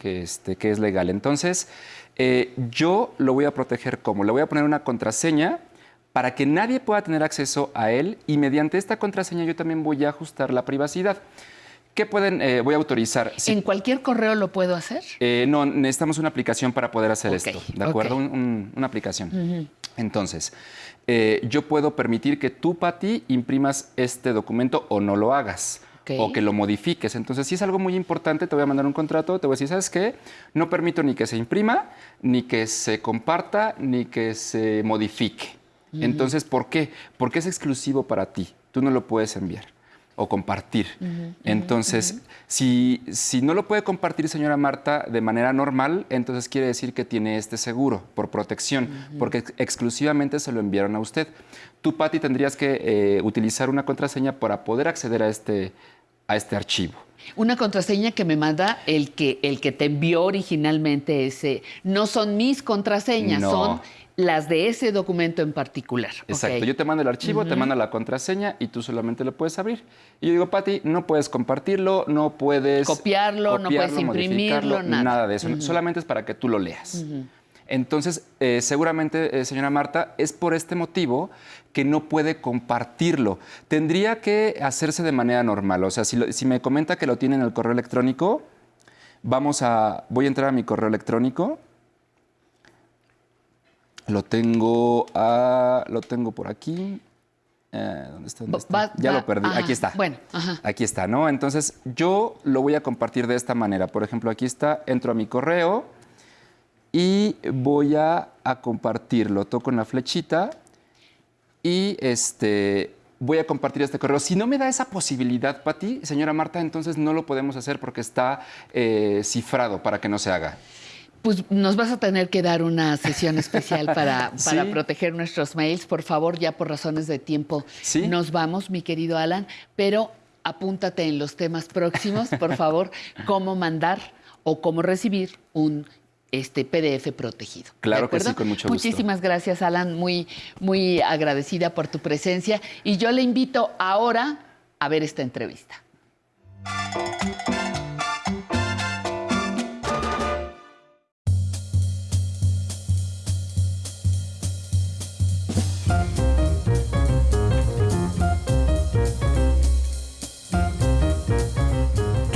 que, este, que es legal. Entonces, eh, yo lo voy a proteger como, le voy a poner una contraseña para que nadie pueda tener acceso a él y mediante esta contraseña yo también voy a ajustar la privacidad. ¿Qué pueden, eh, voy a autorizar? ¿En cualquier correo lo puedo hacer? Eh, no, necesitamos una aplicación para poder hacer esto, ¿de acuerdo? una aplicación. Entonces, eh, yo puedo permitir que tú, Pati, imprimas este documento o no lo hagas. O que lo modifiques. Entonces, si es algo muy importante, te voy a mandar un contrato, te voy a decir, ¿sabes qué? No permito ni que se imprima, ni que se comparta, ni que se modifique. Entonces, ¿por qué? Porque es exclusivo para ti. Tú no lo puedes enviar o compartir. entonces, si, si, no lo puede compartir señora Marta de manera normal, entonces quiere decir que tiene este seguro por protección, porque exclusivamente se lo enviaron a usted. Tú, Patti, tendrías que eh, utilizar una contraseña para poder acceder a este, a este archivo. Una contraseña que me manda el que, el que te envió originalmente ese. No son mis contraseñas, son las de ese documento en particular. Exacto. Yo te mando el archivo, te mando la contraseña y tú solamente lo puedes abrir. Y yo digo, Pati, no puedes compartirlo, no puedes... Copiarlo, no puedes imprimirlo, nada. Nada de eso. Solamente es para que tú lo leas. Entonces, eh, seguramente, eh, señora Marta, es por este motivo que no puede compartirlo. Tendría que hacerse de manera normal. O sea, si, si me comenta que lo tiene en el correo electrónico, vamos a... Voy a entrar a mi correo electrónico lo tengo, lo tengo por aquí. Eh, ¿Dónde está? ya lo perdí. aquí está. Bueno, aquí está, ¿no? Entonces, yo lo voy a compartir de esta manera. Por ejemplo, aquí está, entro a mi correo y voy a, compartirlo. Toco en la flechita y este, voy a compartir este correo. Si no me da esa posibilidad, Pati, señora Marta, entonces no lo podemos hacer porque está eh, cifrado para que no se haga. Pues nos vas a tener que dar una sesión especial para, para proteger nuestros mails. Por favor, ya por razones de tiempo nos vamos, mi querido Alan, pero apúntate en los temas próximos, por favor, cómo mandar o cómo recibir un este PDF protegido. Claro que sí, con mucho gusto. Muchísimas gracias, Alan, muy, muy agradecida por tu presencia. Y yo le invito ahora a ver esta entrevista.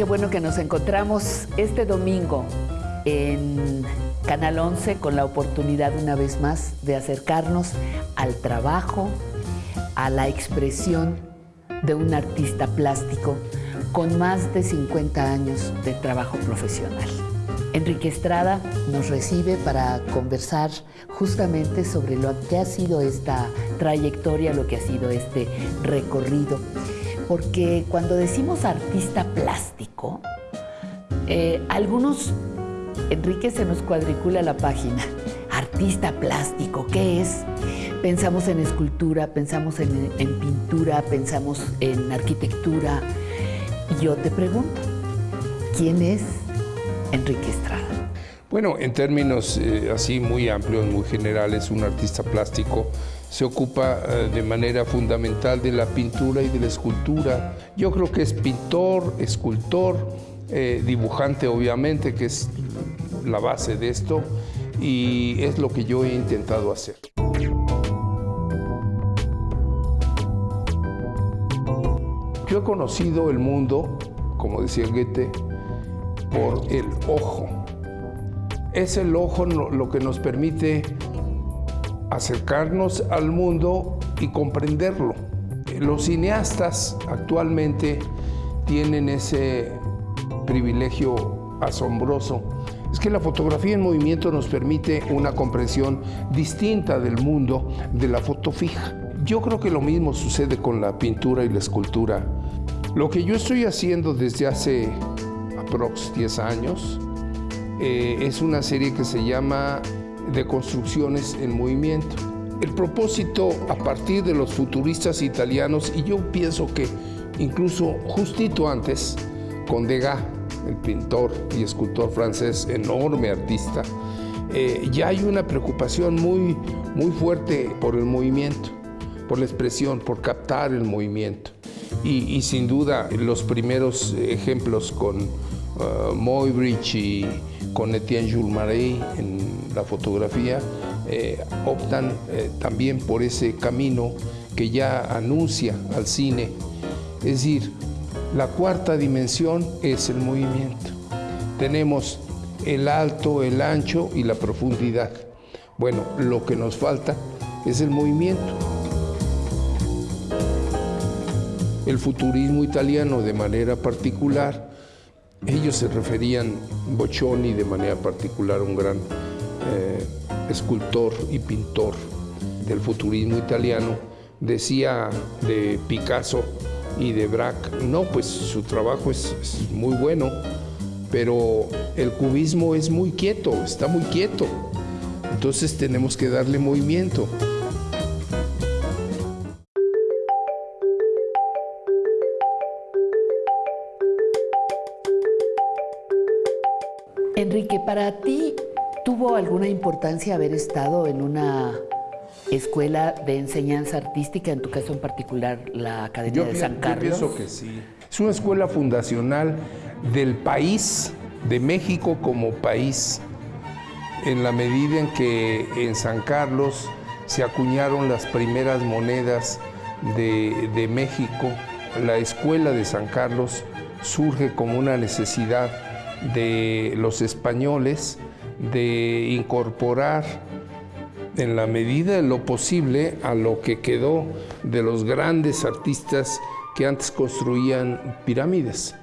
bueno que nos encontramos este domingo en Canal 11 con la oportunidad una vez más de acercarnos al trabajo, a la expresión de un artista plástico con más de 50 años de trabajo profesional. Enrique Estrada nos recibe para conversar justamente sobre lo que ha sido esta trayectoria, lo que ha sido este recorrido porque cuando decimos artista plástico, eh, algunos, Enrique se nos cuadricula la página. Artista plástico, ¿qué es? Pensamos en escultura, pensamos en, pintura, pensamos en arquitectura. Yo te pregunto, ¿quién es Enrique Estrada? Bueno, en términos eh, así muy amplios, muy generales, un artista plástico se ocupa eh, de manera fundamental de la pintura y de la escultura. Yo creo que es pintor, escultor, eh, dibujante obviamente, que es la base de esto, y es lo que yo he intentado hacer. Yo he conocido el mundo, como decía Goethe, por el ojo. Es el ojo lo que nos permite acercarnos al mundo y comprenderlo. Los cineastas actualmente tienen ese privilegio asombroso. Es que la fotografía en movimiento nos permite una comprensión distinta del mundo de la foto fija. Yo creo que lo mismo sucede con la pintura y la escultura. Lo que yo estoy haciendo desde hace aprox 10 años eh, es una serie que se llama de construcciones en movimiento. El propósito a partir de los futuristas italianos, y yo pienso que incluso justito antes, con Degas, el pintor y escultor francés, enorme artista, eh, ya hay una preocupación muy, muy fuerte por el movimiento, por la expresión, por captar el movimiento. Y, y sin duda los primeros ejemplos con uh, Moybridge y con Etienne Jules Marais en la fotografía, eh, optan eh, también por ese camino que ya anuncia al cine. Es decir, la cuarta dimensión es el movimiento. Tenemos el alto, el ancho y la profundidad. Bueno, lo que nos falta es el movimiento. El futurismo italiano de manera particular, ellos se referían, Boccioni de manera particular, un gran eh, escultor y pintor del futurismo italiano, decía de Picasso y de Braque, no, pues su trabajo es, es muy bueno, pero el cubismo es muy quieto, está muy quieto. Entonces tenemos que darle movimiento. Enrique, para ti, ¿tuvo alguna importancia haber estado en una escuela de enseñanza artística, en tu caso en particular la Academia de San Carlos? Yo pienso que sí. Es una escuela fundacional del país, de México como país, en la medida en que en San Carlos se acuñaron las primeras monedas de, de México. La escuela de San Carlos surge como una necesidad de los españoles de incorporar en la medida de lo posible a lo que quedó de los grandes artistas que antes construían pirámides.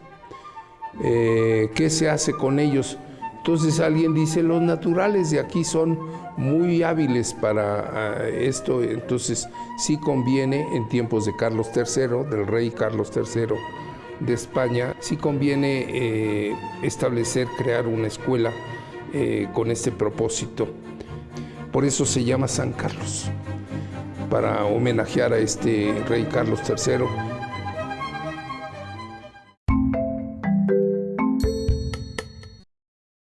Eh, ¿Qué se hace con ellos? Entonces alguien dice, los naturales de aquí son muy hábiles para ah, esto, entonces sí conviene en tiempos de Carlos III, del rey Carlos III, de España, sí conviene eh, establecer, crear una escuela eh, con este propósito. Por eso se llama San Carlos, para homenajear a este rey Carlos III